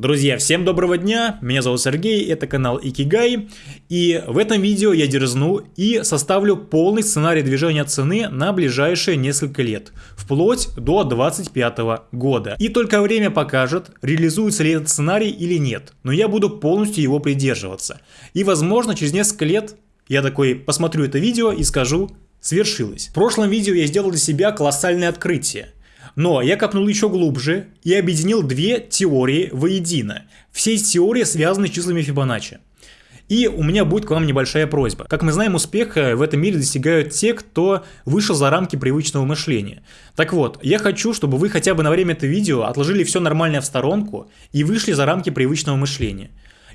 Друзья, всем доброго дня, меня зовут Сергей, это канал Икигай, и в этом видео я дерзну и составлю полный сценарий движения цены на ближайшие несколько лет, вплоть до 2025 года. И только время покажет, реализуется ли этот сценарий или нет, но я буду полностью его придерживаться. И возможно через несколько лет я такой посмотрю это видео и скажу, свершилось. В прошлом видео я сделал для себя колоссальное открытие – но я копнул еще глубже и объединил две теории воедино. Все эти теории связаны с числами Фибоначчи. И у меня будет к вам небольшая просьба. Как мы знаем, успеха в этом мире достигают те, кто вышел за рамки привычного мышления. Так вот, я хочу, чтобы вы хотя бы на время этого видео отложили все нормальное в сторонку и вышли за рамки привычного мышления.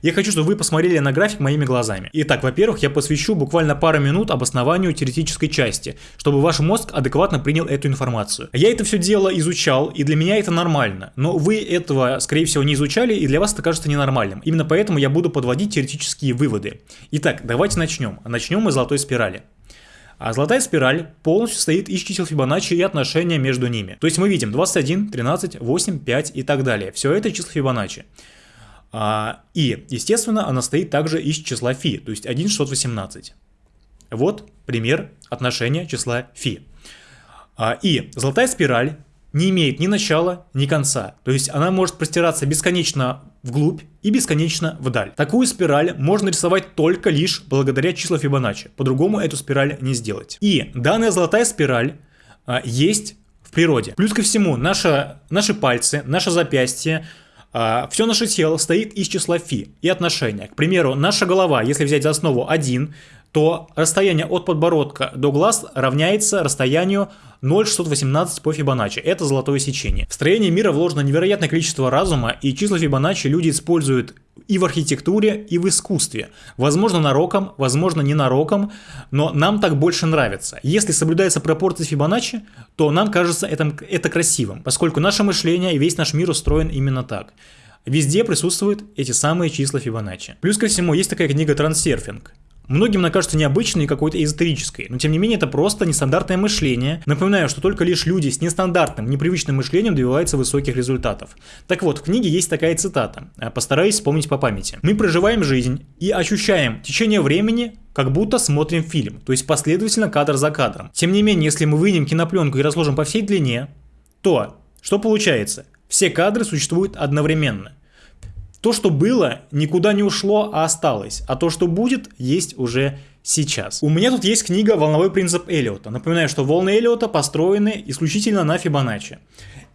Я хочу, чтобы вы посмотрели на график моими глазами. Итак, во-первых, я посвящу буквально пару минут обоснованию теоретической части, чтобы ваш мозг адекватно принял эту информацию. Я это все дело изучал, и для меня это нормально, но вы этого, скорее всего, не изучали, и для вас это кажется ненормальным. Именно поэтому я буду подводить теоретические выводы. Итак, давайте начнем. Начнем мы с золотой спирали. А золотая спираль полностью состоит из чисел Фибоначчи и отношения между ними. То есть мы видим 21, 13, 8, 5 и так далее. Все это числа Фибоначчи. А, и, естественно, она стоит также из числа φ, то есть 1,618. Вот пример отношения числа φ. А, и золотая спираль не имеет ни начала, ни конца. То есть она может простираться бесконечно вглубь и бесконечно вдаль. Такую спираль можно рисовать только лишь благодаря числу Фибоначчи. По-другому эту спираль не сделать. И данная золотая спираль а, есть в природе. Плюс ко всему, наша, наши пальцы, наше запястье, Все наше тело стоит из числа φ и отношения. К примеру, наша голова, если взять за основу 1, то расстояние от подбородка до глаз равняется расстоянию 0,618 по Фибоначчи. Это золотое сечение. В строение мира вложено невероятное количество разума, и числа Фибоначчи люди используют и в архитектуре, и в искусстве. Возможно нароком, возможно не нароком, но нам так больше нравится. Если соблюдается пропорция Фибоначчи, то нам кажется это, это красивым, поскольку наше мышление и весь наш мир устроен именно так. Везде присутствуют эти самые числа Фибоначчи. Плюс ко всему есть такая книга «Трансерфинг». Многим она кажется необычной и какой-то эзотерической, но тем не менее это просто нестандартное мышление. Напоминаю, что только лишь люди с нестандартным, непривычным мышлением добиваются высоких результатов. Так вот, в книге есть такая цитата, а, постараюсь вспомнить по памяти. «Мы проживаем жизнь и ощущаем течение времени, как будто смотрим фильм, то есть последовательно кадр за кадром. Тем не менее, если мы вынем кинопленку и разложим по всей длине, то что получается? Все кадры существуют одновременно – то, что было, никуда не ушло, а осталось. А то, что будет, есть уже сейчас. У меня тут есть книга «Волновой принцип Эллиота». Напоминаю, что волны Эллиота построены исключительно на Фибоначчи.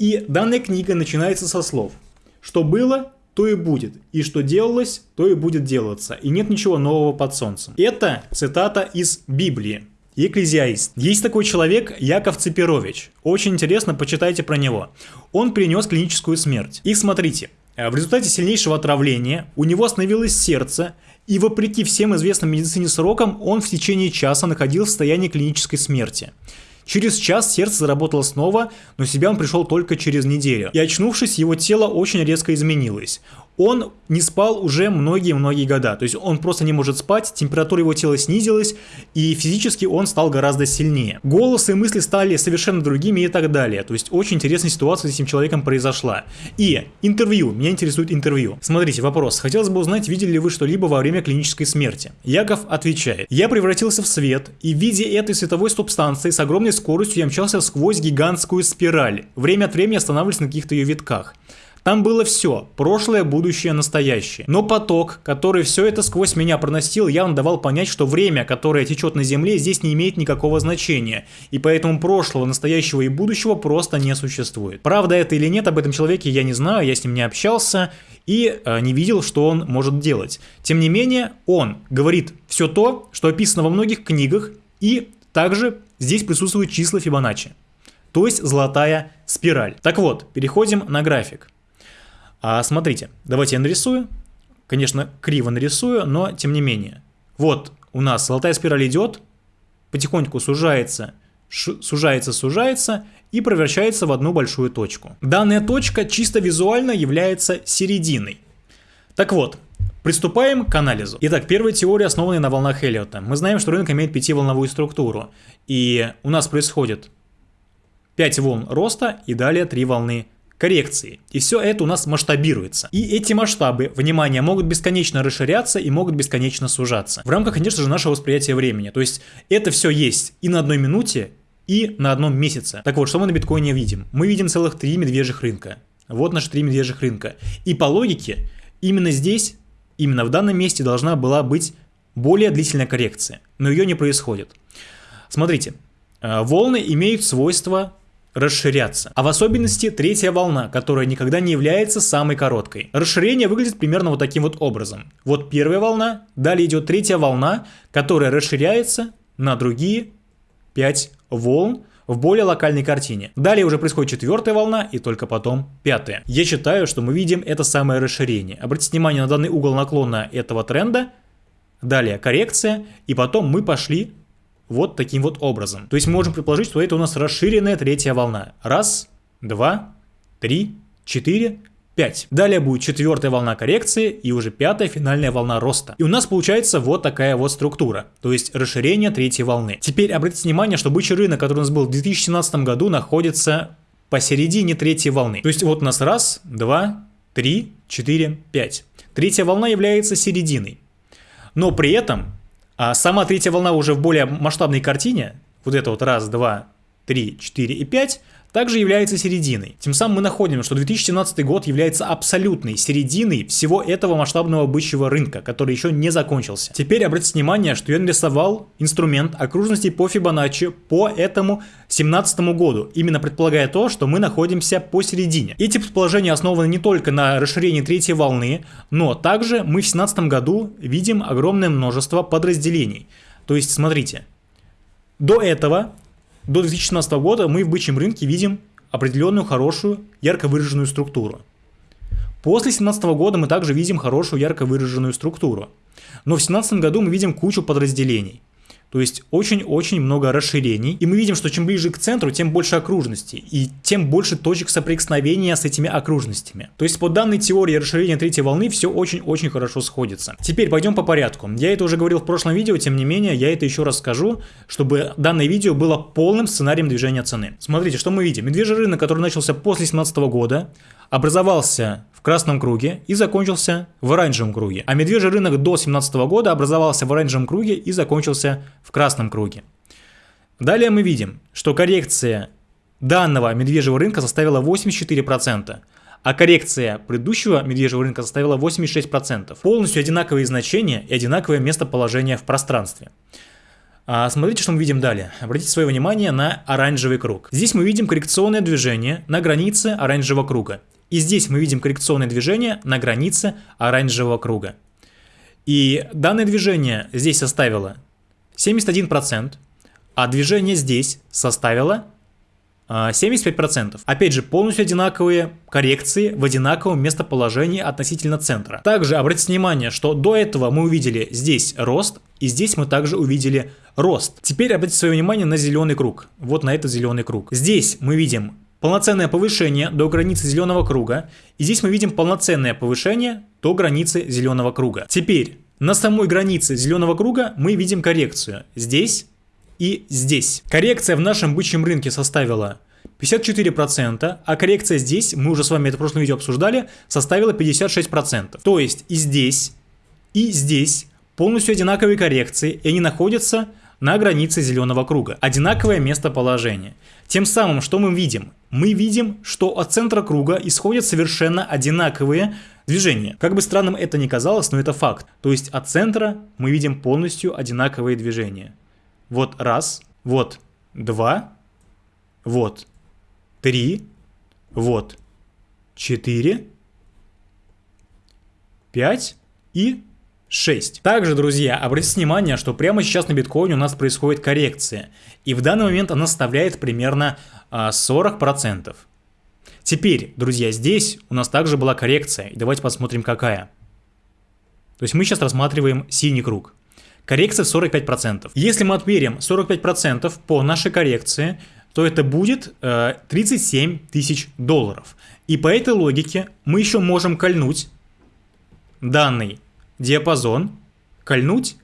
И данная книга начинается со слов «Что было, то и будет, и что делалось, то и будет делаться, и нет ничего нового под солнцем». Это цитата из Библии. Екклезиаист. Есть такой человек Яков Цепирович. Очень интересно, почитайте про него. Он принес клиническую смерть. И смотрите, в результате сильнейшего отравления у него остановилось сердце, и вопреки всем известным медицине срокам, он в течение часа находился в состоянии клинической смерти. Через час сердце заработало снова, но себя он пришел только через неделю. И очнувшись, его тело очень резко изменилось он не спал уже многие-многие года. То есть он просто не может спать, температура его тела снизилась, и физически он стал гораздо сильнее. Голос и мысли стали совершенно другими и так далее. То есть очень интересная ситуация с этим человеком произошла. И интервью. Меня интересует интервью. Смотрите, вопрос. Хотелось бы узнать, видели ли вы что-либо во время клинической смерти? Яков отвечает. Я превратился в свет, и в виде этой световой субстанции с огромной скоростью я мчался сквозь гигантскую спираль. Время от времени останавливаясь на каких-то ее витках. Там было все – прошлое, будущее, настоящее. Но поток, который все это сквозь меня проносил, явно давал понять, что время, которое течет на Земле, здесь не имеет никакого значения. И поэтому прошлого, настоящего и будущего просто не существует. Правда это или нет, об этом человеке я не знаю, я с ним не общался и э, не видел, что он может делать. Тем не менее, он говорит все то, что описано во многих книгах, и также здесь присутствуют числа Фибоначчи. То есть золотая спираль. Так вот, переходим на график. А смотрите, давайте я нарисую. Конечно, криво нарисую, но тем не менее. Вот у нас золотая спираль идет, потихоньку сужается, сужается, сужается и превращается в одну большую точку. Данная точка чисто визуально является серединой. Так вот, Приступаем к анализу. Итак, первая теория, основанная на волнах Эллиота. Мы знаем, что рынок имеет пятиволновую структуру. И у нас происходит 5 волн роста и далее 3 волны коррекции. И все это у нас масштабируется. И эти масштабы, внимание, могут бесконечно расширяться и могут бесконечно сужаться. В рамках, конечно же, нашего восприятия времени. То есть это все есть и на одной минуте, и на одном месяце. Так вот, что мы на биткоине видим? Мы видим целых три медвежьих рынка. Вот наши три медвежьих рынка. И по логике, именно здесь, именно в данном месте должна была быть более длительная коррекция. Но ее не происходит. Смотрите, э, волны имеют свойство расширяться. А в особенности третья волна, которая никогда не является самой короткой. Расширение выглядит примерно вот таким вот образом. Вот первая волна, далее идет третья волна, которая расширяется на другие 5 волн в более локальной картине. Далее уже происходит четвертая волна и только потом пятая. Я считаю, что мы видим это самое расширение. Обратите внимание на данный угол наклона этого тренда. Далее коррекция и потом мы пошли вот таким вот образом. То есть мы можем предположить, что это у нас расширенная третья волна. Раз, два, три, четыре, 5. Далее будет четвертая волна коррекции и уже пятая финальная волна роста. И у нас получается вот такая вот структура, то есть расширение третьей волны. Теперь обратите внимание, что бычий рынок, который у нас был в 2017 году, находится посередине третьей волны. То есть вот у нас раз, два, три, четыре, пять. Третья волна является серединой. Но при этом а сама третья волна уже в более масштабной картине, вот это вот раз, два, три, четыре и пять, также является серединой. Тем самым мы находим, что 2017 год является абсолютной серединой всего этого масштабного бычьего рынка, который еще не закончился. Теперь обратите внимание, что я нарисовал инструмент окружности по Фибоначчи по этому 2017 году, именно предполагая то, что мы находимся посередине. Эти предположения основаны не только на расширении третьей волны, но также мы в 2017 году видим огромное множество подразделений. То есть, смотрите, до этого до 2016 года мы в бычьем рынке видим определенную хорошую, ярко выраженную структуру. После 2017 года мы также видим хорошую, ярко выраженную структуру. Но в 2017 году мы видим кучу подразделений. То есть очень-очень много расширений. И мы видим, что чем ближе к центру, тем больше окружностей. И тем больше точек соприкосновения с этими окружностями. То есть по данной теории расширения третьей волны все очень-очень хорошо сходится. Теперь пойдем по порядку. Я это уже говорил в прошлом видео, тем не менее я это еще раз скажу, чтобы данное видео было полным сценарием движения цены. Смотрите, что мы видим. Медвежий рынок, который начался после 2017 года, образовался в красном круге и закончился в оранжевом круге. А медвежий рынок до 2017 года образовался в оранжевом круге и закончился в красном круге. Далее мы видим, что коррекция данного медвежьего рынка составила 84%, а коррекция предыдущего медвежьего рынка составила 86%. Полностью одинаковые значения и одинаковое местоположение в пространстве. А смотрите, что мы видим далее. Обратите свое внимание на оранжевый круг. Здесь мы видим коррекционное движение на границе оранжевого круга. И здесь мы видим коррекционное движение на границе оранжевого круга. И данное движение здесь составило 71%, а движение здесь составило 75%. А, Опять же, полностью одинаковые коррекции в одинаковом местоположении относительно центра. Также обратите внимание, что до этого мы увидели здесь рост, и здесь мы также увидели рост. Теперь обратите свое внимание на зеленый круг. Вот на этот зеленый круг. Здесь мы видим полноценное повышение до границы зеленого круга, и здесь мы видим полноценное повышение до границы зеленого круга. Теперь на самой границе зеленого круга мы видим коррекцию здесь и здесь. Коррекция в нашем бычьем рынке составила 54%, а коррекция здесь, мы уже с вами это в прошлом видео обсуждали, составила 56%. То есть и здесь, и здесь полностью одинаковые коррекции, и они находятся на границе зеленого круга. Одинаковое местоположение. Тем самым, что мы видим? Мы видим, что от центра круга исходят совершенно одинаковые движения. Как бы странным это ни казалось, но это факт. То есть от центра мы видим полностью одинаковые движения. Вот раз, вот два, вот три, вот четыре, пять и 6. Также, друзья, обратите внимание, что прямо сейчас на биткоине у нас происходит коррекция. И в данный момент она составляет примерно 40%. А, Теперь, друзья, здесь у нас также была коррекция. И давайте посмотрим, какая. То есть мы сейчас рассматриваем синий круг. Коррекция 45%. Если мы отмерим 45% по нашей коррекции, то это будет э, 37 тысяч долларов. И по этой логике мы еще можем кольнуть данный диапазон, кольнуть,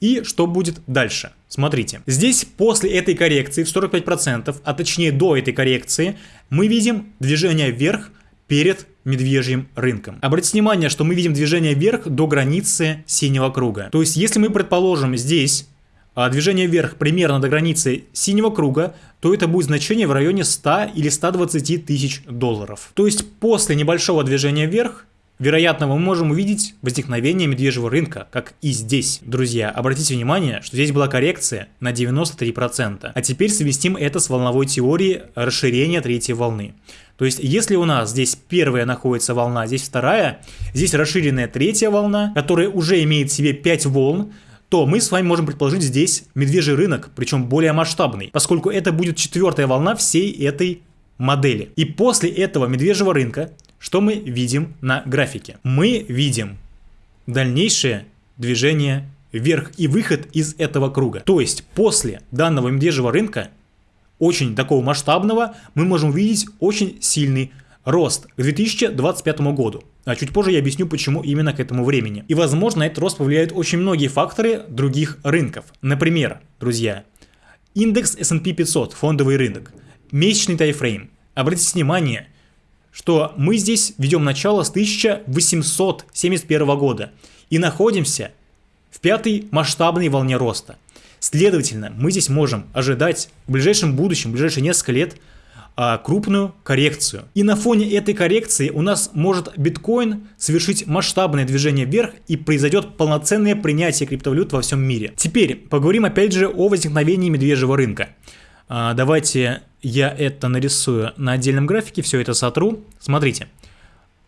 и что будет дальше. Смотрите, здесь после этой коррекции в 45%, а точнее до этой коррекции, мы видим движение вверх перед медвежьим рынком. Обратите внимание, что мы видим движение вверх до границы синего круга. То есть, если мы предположим здесь а, движение вверх примерно до границы синего круга, то это будет значение в районе 100 или 120 тысяч долларов. То есть, после небольшого движения вверх Вероятно, мы можем увидеть возникновение медвежьего рынка, как и здесь. Друзья, обратите внимание, что здесь была коррекция на 93%. А теперь совместим это с волновой теорией расширения третьей волны. То есть, если у нас здесь первая находится волна, здесь вторая, здесь расширенная третья волна, которая уже имеет в себе 5 волн, то мы с вами можем предположить здесь медвежий рынок, причем более масштабный, поскольку это будет четвертая волна всей этой модели. И после этого медвежьего рынка что мы видим на графике? Мы видим дальнейшее движение вверх и выход из этого круга. То есть после данного медвежьего рынка, очень такого масштабного, мы можем увидеть очень сильный рост к 2025 году. А чуть позже я объясню, почему именно к этому времени. И возможно, этот рост повлияет очень многие факторы других рынков. Например, друзья, индекс S&P 500, фондовый рынок, месячный тайфрейм. Обратите внимание – что мы здесь ведем начало с 1871 года и находимся в пятой масштабной волне роста. Следовательно, мы здесь можем ожидать в ближайшем будущем, в ближайшие несколько лет, а, крупную коррекцию. И на фоне этой коррекции у нас может биткоин совершить масштабное движение вверх и произойдет полноценное принятие криптовалют во всем мире. Теперь поговорим опять же о возникновении медвежьего рынка. А, давайте я это нарисую на отдельном графике, все это сотру. Смотрите,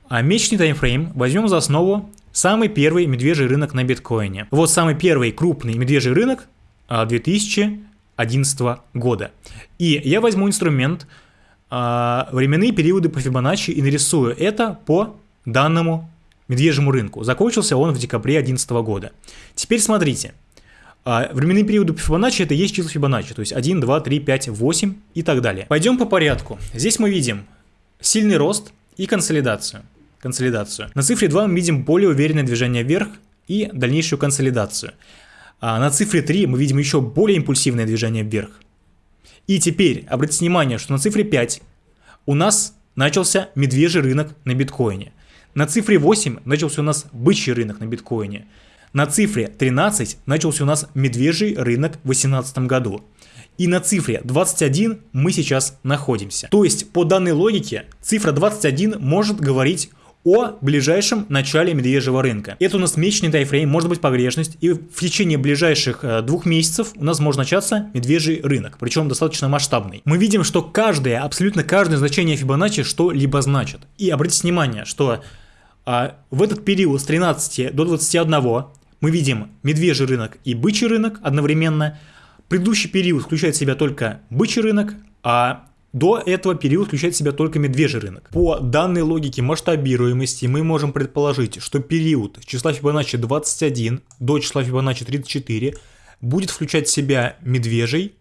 а месячный таймфрейм возьмем за основу самый первый медвежий рынок на биткоине. Вот самый первый крупный медвежий рынок 2011 а, года. И я возьму инструмент временные периоды по Фибоначчи и нарисую это по данному медвежьему рынку. Закончился он в декабре 2011 года. Теперь смотрите. А временные периоды Фибоначчи это есть число Фибоначчи, то есть 1, 2, 3, 5, 8 и так далее. Пойдем по порядку. Здесь мы видим сильный рост и консолидацию. консолидацию. На цифре 2 мы видим более уверенное движение вверх и дальнейшую консолидацию. А на цифре 3 мы видим еще более импульсивное движение вверх. И теперь обратите внимание, что на цифре 5 у нас начался медвежий рынок на биткоине. На цифре 8 начался у нас бычий рынок на биткоине. На цифре 13 начался у нас медвежий рынок в 2018 году. И на цифре 21 мы сейчас находимся. То есть по данной логике цифра 21 может говорить о ближайшем начале медвежьего рынка. Это у нас месячный тайфрейм, может быть погрешность, и в течение ближайших э, двух месяцев у нас может начаться медвежий рынок, причем достаточно масштабный. Мы видим, что каждое, абсолютно каждое значение Фибоначчи что-либо значит. И обратите внимание, что а, в этот период с 13 до 21 мы видим медвежий рынок и бычий рынок одновременно. Предыдущий период включает в себя только бычий рынок, а до этого период включает в себя только медвежий рынок. По данной логике масштабируемости мы можем предположить, что период числа Фибоначчи 21 до числа Фибоначчи 34 будет включать в себя медвежий,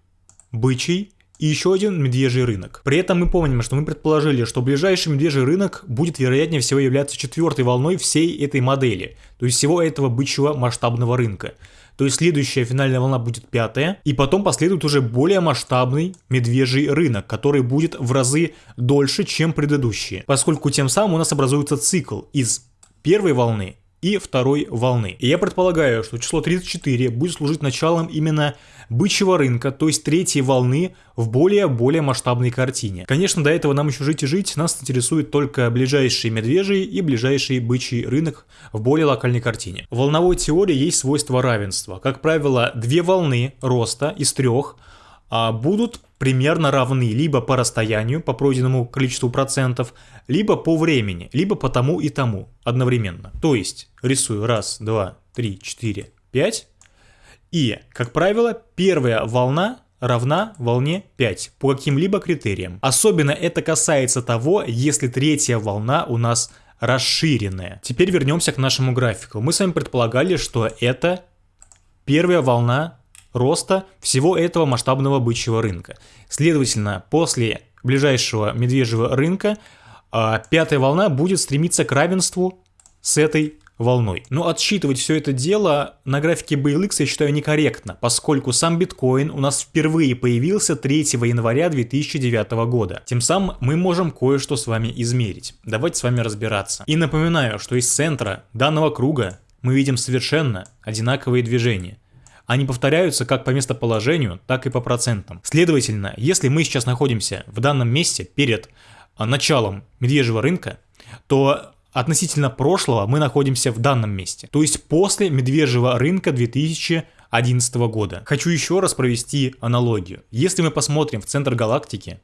бычий и еще один медвежий рынок. При этом мы помним, что мы предположили, что ближайший медвежий рынок будет вероятнее всего являться четвертой волной всей этой модели, то есть всего этого бычьего масштабного рынка. То есть следующая финальная волна будет пятая, и потом последует уже более масштабный медвежий рынок, который будет в разы дольше, чем предыдущие, поскольку тем самым у нас образуется цикл из первой волны и второй волны. И я предполагаю, что число 34 будет служить началом именно бычьего рынка, то есть третьей волны в более-более масштабной картине. Конечно, до этого нам еще жить и жить, нас интересует только ближайший медвежий и ближайший бычий рынок в более локальной картине. В волновой теории есть свойство равенства. Как правило, две волны роста из трех будут примерно равны либо по расстоянию, по пройденному количеству процентов, либо по времени, либо по тому и тому одновременно. То есть рисую раз, два, три, четыре, пять. И, как правило, первая волна равна волне 5 по каким-либо критериям. Особенно это касается того, если третья волна у нас расширенная. Теперь вернемся к нашему графику. Мы с вами предполагали, что это первая волна роста всего этого масштабного бычьего рынка. Следовательно, после ближайшего медвежьего рынка а, пятая волна будет стремиться к равенству с этой волной. Но отсчитывать все это дело на графике BLX я считаю некорректно, поскольку сам биткоин у нас впервые появился 3 января 2009 года. Тем самым мы можем кое-что с вами измерить. Давайте с вами разбираться. И напоминаю, что из центра данного круга мы видим совершенно одинаковые движения. Они повторяются как по местоположению, так и по процентам. Следовательно, если мы сейчас находимся в данном месте перед а, началом медвежьего рынка, то относительно прошлого мы находимся в данном месте, то есть после медвежьего рынка 2011 года. Хочу еще раз провести аналогию. Если мы посмотрим в центр галактики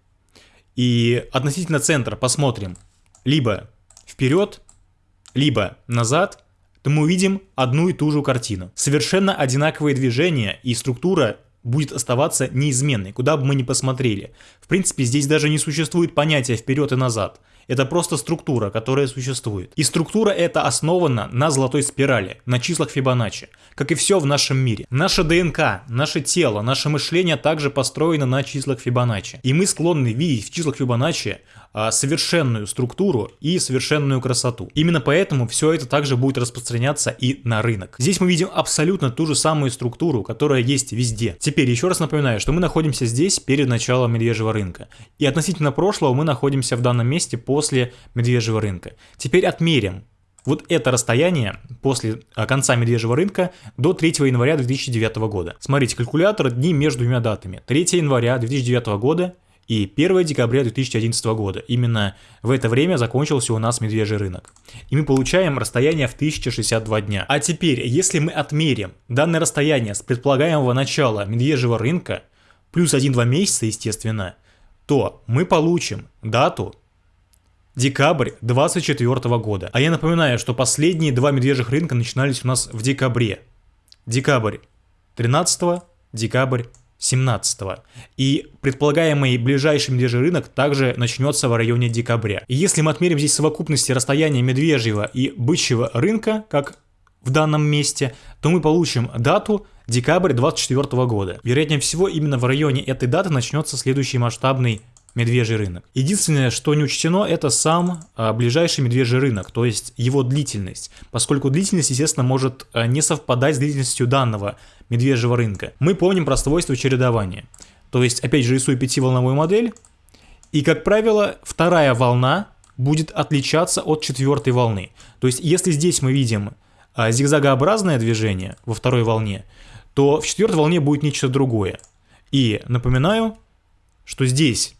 и относительно центра посмотрим либо вперед, либо назад, то мы увидим одну и ту же картину. Совершенно одинаковые движения и структура будет оставаться неизменной, куда бы мы ни посмотрели. В принципе, здесь даже не существует понятия вперед и назад. Это просто структура, которая существует. И структура эта основана на золотой спирали, на числах Фибоначчи, как и все в нашем мире. Наша ДНК, наше тело, наше мышление также построено на числах Фибоначчи. И мы склонны видеть в числах Фибоначчи а, совершенную структуру и совершенную красоту. Именно поэтому все это также будет распространяться и на рынок. Здесь мы видим абсолютно ту же самую структуру, которая есть везде. Теперь еще раз напоминаю, что мы находимся здесь перед началом медвежьего рынка. И относительно прошлого мы находимся в данном месте после медвежьего рынка. Теперь отмерим вот это расстояние после а, конца медвежьего рынка до 3 января 2009 года. Смотрите, калькулятор дни между двумя датами. 3 января 2009 года и 1 декабря 2011 года. Именно в это время закончился у нас медвежий рынок. И мы получаем расстояние в 1062 дня. А теперь, если мы отмерим данное расстояние с предполагаемого начала медвежьего рынка, плюс 1-2 месяца, естественно, то мы получим дату декабрь 2024 года. А я напоминаю, что последние два медвежьих рынка начинались у нас в декабре. Декабрь 13, декабрь 17 И предполагаемый ближайший медвежий рынок также начнется в районе декабря. И если мы отмерим здесь совокупности расстояния медвежьего и бычьего рынка, как в данном месте, то мы получим дату декабрь 2024 года. Вероятнее всего, именно в районе этой даты начнется следующий масштабный медвежий рынок. Единственное, что не учтено, это сам а, ближайший медвежий рынок, то есть его длительность, поскольку длительность, естественно, может а, не совпадать с длительностью данного медвежьего рынка. Мы помним про свойство чередования. То есть, опять же, рисую пятиволновую модель, и, как правило, вторая волна будет отличаться от четвертой волны. То есть, если здесь мы видим а, зигзагообразное движение во второй волне, то в четвертой волне будет нечто другое. И напоминаю, что здесь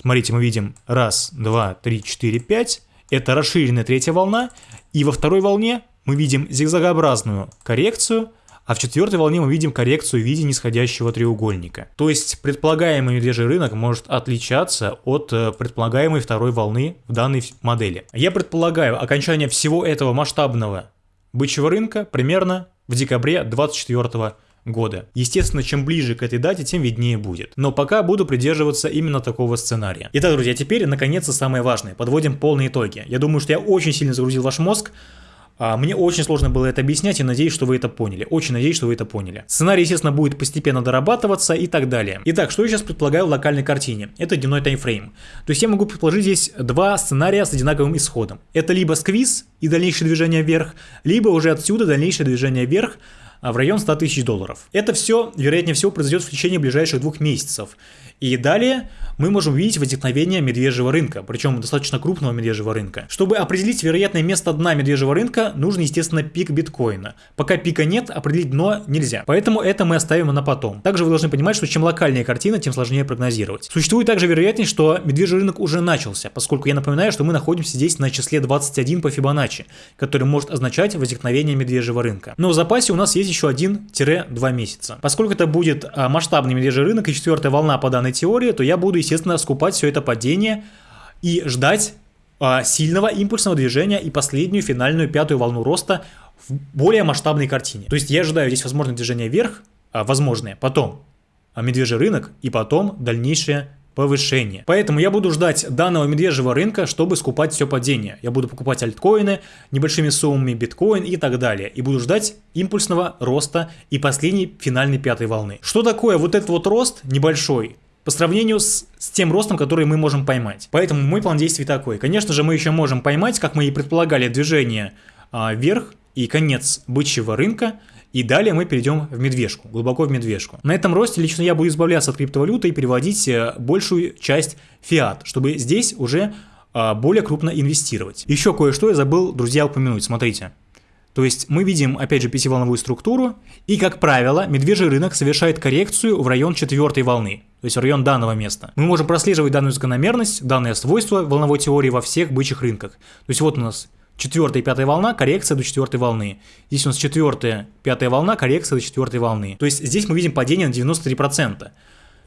Смотрите, мы видим раз, два, три, четыре, пять. Это расширенная третья волна. И во второй волне мы видим зигзагообразную коррекцию, а в четвертой волне мы видим коррекцию в виде нисходящего треугольника. То есть предполагаемый медвежий рынок может отличаться от э, предполагаемой второй волны в данной модели. Я предполагаю окончание всего этого масштабного бычьего рынка примерно в декабре 2024 года. Естественно, чем ближе к этой дате, тем виднее будет. Но пока буду придерживаться именно такого сценария. Итак, друзья, теперь наконец-то самое важное. Подводим полные итоги. Я думаю, что я очень сильно загрузил ваш мозг. А, мне очень сложно было это объяснять и надеюсь, что вы это поняли. Очень надеюсь, что вы это поняли. Сценарий, естественно, будет постепенно дорабатываться и так далее. Итак, что я сейчас предполагаю в локальной картине? Это дневной таймфрейм. То есть я могу предположить здесь два сценария с одинаковым исходом. Это либо сквиз и дальнейшее движение вверх, либо уже отсюда дальнейшее движение вверх в район 100 тысяч долларов. Это все, вероятнее всего, произойдет в течение ближайших двух месяцев. И далее мы можем увидеть возникновение медвежьего рынка, причем достаточно крупного медвежьего рынка. Чтобы определить вероятное место дна медвежьего рынка, нужен, естественно, пик биткоина. Пока пика нет, определить дно нельзя. Поэтому это мы оставим на потом. Также вы должны понимать, что чем локальнее картина, тем сложнее прогнозировать. Существует также вероятность, что медвежий рынок уже начался, поскольку я напоминаю, что мы находимся здесь на числе 21 по Фибоначчи, который может означать возникновение медвежьего рынка. Но в запасе у нас есть еще 1-2 месяца. Поскольку это будет а, масштабный медвежий рынок и четвертая волна по данной теории, то я буду, естественно, скупать все это падение и ждать а, сильного импульсного движения и последнюю финальную пятую волну роста в более масштабной картине. То есть я ожидаю здесь возможное движение вверх, а, возможное, потом а, медвежий рынок и потом дальнейшее повышение. Поэтому я буду ждать данного медвежьего рынка, чтобы скупать все падение. Я буду покупать альткоины, небольшими суммами биткоин и так далее. И буду ждать импульсного роста и последней финальной пятой волны. Что такое вот этот вот рост небольшой? По сравнению с, с тем ростом, который мы можем поймать. Поэтому мой план действий такой. Конечно же, мы еще можем поймать, как мы и предполагали, движение а, верх и конец бычьего рынка, и далее мы перейдем в медвежку, глубоко в медвежку. На этом росте лично я буду избавляться от криптовалюты и переводить э, большую часть фиат, чтобы здесь уже а, более крупно инвестировать. Еще кое-что я забыл, друзья, упомянуть, смотрите. То есть мы видим, опять же, пятиволновую структуру, и, как правило, медвежий рынок совершает коррекцию в район четвертой волны, то есть район данного места. Мы можем прослеживать данную закономерность, данное свойство волновой теории во всех бычьих рынках. То есть вот у нас четвертая и пятая волна, коррекция до четвертой волны. Здесь у нас четвертая, пятая волна, коррекция до четвертой волны. То есть здесь мы видим падение на 93%.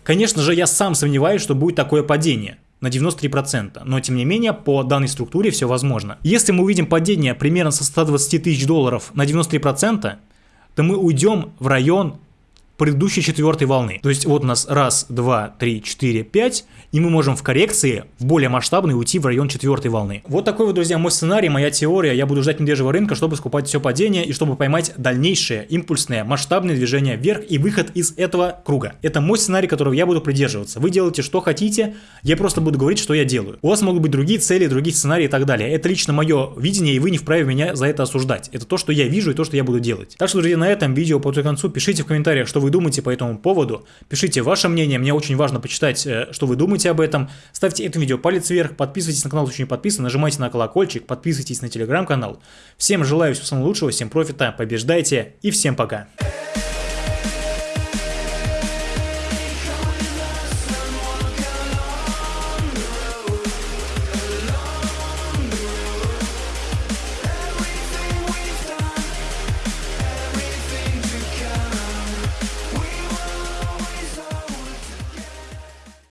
Конечно же, я сам сомневаюсь, что будет такое падение на 93%, но тем не менее по данной структуре все возможно. Если мы увидим падение примерно со 120 тысяч долларов на 93%, то мы уйдем в район предыдущей четвертой волны. То есть вот у нас раз, два, три, четыре, пять, и мы можем в коррекции в более масштабный уйти в район четвертой волны. Вот такой вот, друзья, мой сценарий, моя теория. Я буду ждать медвежьего рынка, чтобы скупать все падение и чтобы поймать дальнейшее импульсное масштабное движение вверх и выход из этого круга. Это мой сценарий, которого я буду придерживаться. Вы делаете что хотите, я просто буду говорить, что я делаю. У вас могут быть другие цели, другие сценарии и так далее. Это лично мое видение, и вы не вправе меня за это осуждать. Это то, что я вижу и то, что я буду делать. Так что, друзья, на этом видео по концу пишите в комментариях, что вы думаете по этому поводу. Пишите ваше мнение, мне очень важно почитать, э, что вы думаете об этом. Ставьте этому видео палец вверх, подписывайтесь на канал, если не подписаны, нажимайте на колокольчик, подписывайтесь на телеграм-канал. Всем желаю всего самого лучшего, всем профита, побеждайте и всем пока.